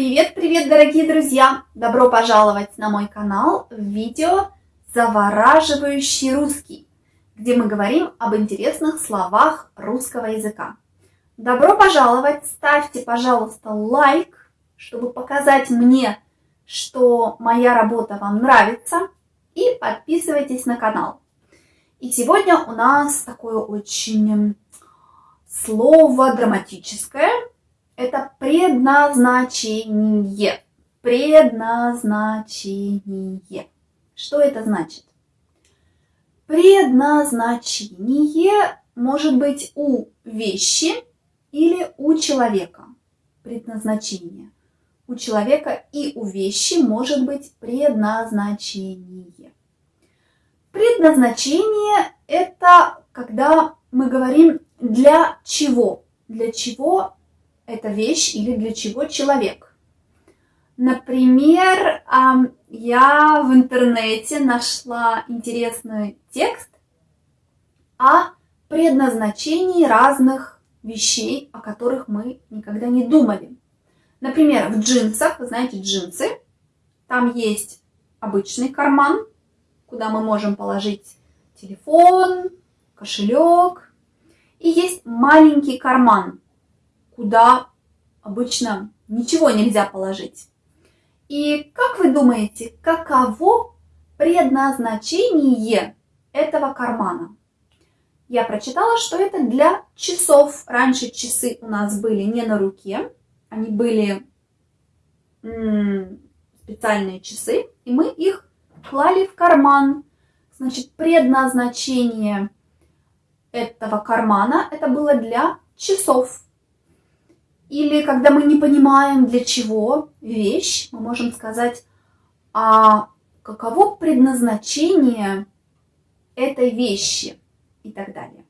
Привет-привет, дорогие друзья! Добро пожаловать на мой канал в видео «Завораживающий русский», где мы говорим об интересных словах русского языка. Добро пожаловать! Ставьте, пожалуйста, лайк, чтобы показать мне, что моя работа вам нравится, и подписывайтесь на канал. И сегодня у нас такое очень слово драматическое – это предназначение. Предназначение. Что это значит? Предназначение может быть у вещи или у человека. Предназначение. У человека и у вещи может быть предназначение. Предназначение – это когда мы говорим для чего. Для чего эта вещь или для чего человек. Например, я в интернете нашла интересный текст о предназначении разных вещей, о которых мы никогда не думали. Например, в джинсах, вы знаете, джинсы, там есть обычный карман, куда мы можем положить телефон, кошелек, и есть маленький карман, куда обычно ничего нельзя положить. И как вы думаете, каково предназначение этого кармана? Я прочитала, что это для часов. Раньше часы у нас были не на руке, они были специальные часы, и мы их клали в карман. Значит, предназначение этого кармана это было для часов. Или когда мы не понимаем, для чего вещь, мы можем сказать, а каково предназначение этой вещи? и так далее.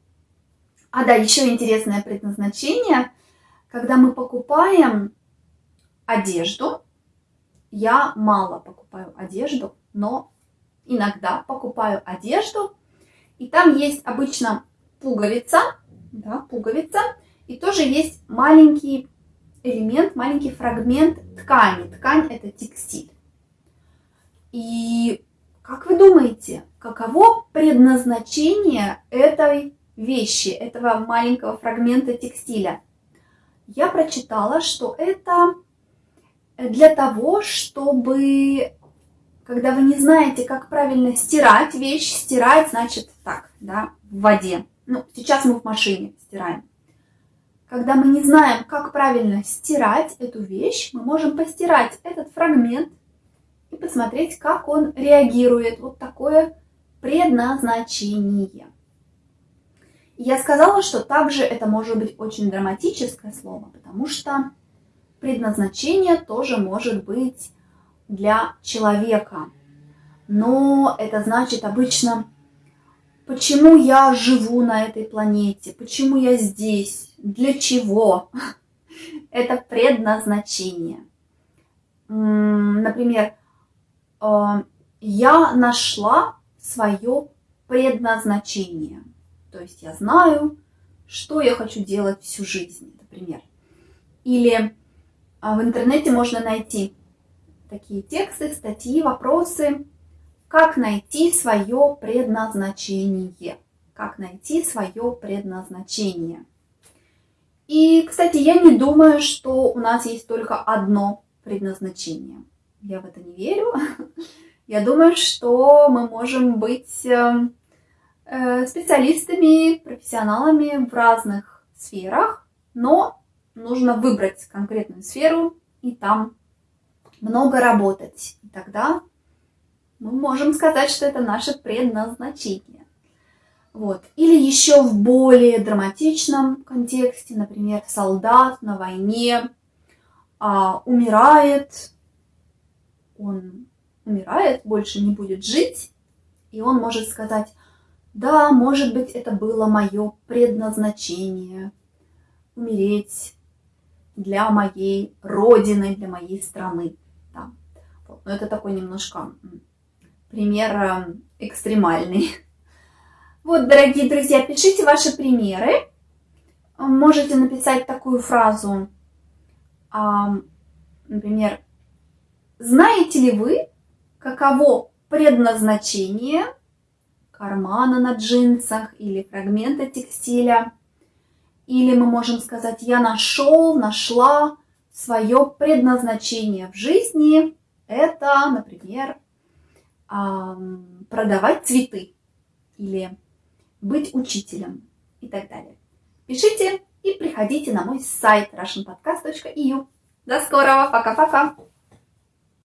А да, еще интересное предназначение, когда мы покупаем одежду, я мало покупаю одежду, но иногда покупаю одежду, и там есть обычно пуговица, да, пуговица, и тоже есть маленький элемент, маленький фрагмент ткани. Ткань – это текстиль. И как вы думаете, каково предназначение этой вещи, этого маленького фрагмента текстиля? Я прочитала, что это для того, чтобы, когда вы не знаете, как правильно стирать вещь, стирать значит так, да, в воде. Ну, сейчас мы в машине стираем. Когда мы не знаем, как правильно стирать эту вещь, мы можем постирать этот фрагмент и посмотреть, как он реагирует. Вот такое предназначение. я сказала, что также это может быть очень драматическое слово, потому что предназначение тоже может быть для человека. Но это значит обычно почему я живу на этой планете, почему я здесь, для чего. Это предназначение. Например, э, я нашла свое предназначение. То есть я знаю, что я хочу делать всю жизнь, например. Или а, в интернете можно найти такие тексты, статьи, вопросы, как найти свое предназначение? Как найти свое предназначение? И, кстати, я не думаю, что у нас есть только одно предназначение. Я в это не верю. Я думаю, что мы можем быть эм, э, специалистами, профессионалами в разных сферах, но нужно выбрать конкретную сферу и там много работать. И тогда мы можем сказать, что это наше предназначение. Вот. Или еще в более драматичном контексте, например, солдат на войне а, умирает, он умирает, больше не будет жить, и он может сказать, да, может быть, это было мое предназначение, умереть для моей родины, для моей страны. Да. Вот. Но это такой немножко пример э, экстремальный. Вот, дорогие друзья, пишите ваши примеры. Можете написать такую фразу. Например, знаете ли вы, каково предназначение кармана на джинсах или фрагмента текстиля? Или мы можем сказать, я нашел, нашла свое предназначение в жизни. Это, например, продавать цветы или быть учителем и так далее. Пишите и приходите на мой сайт russianpodcast.eu. До скорого, пока-пока!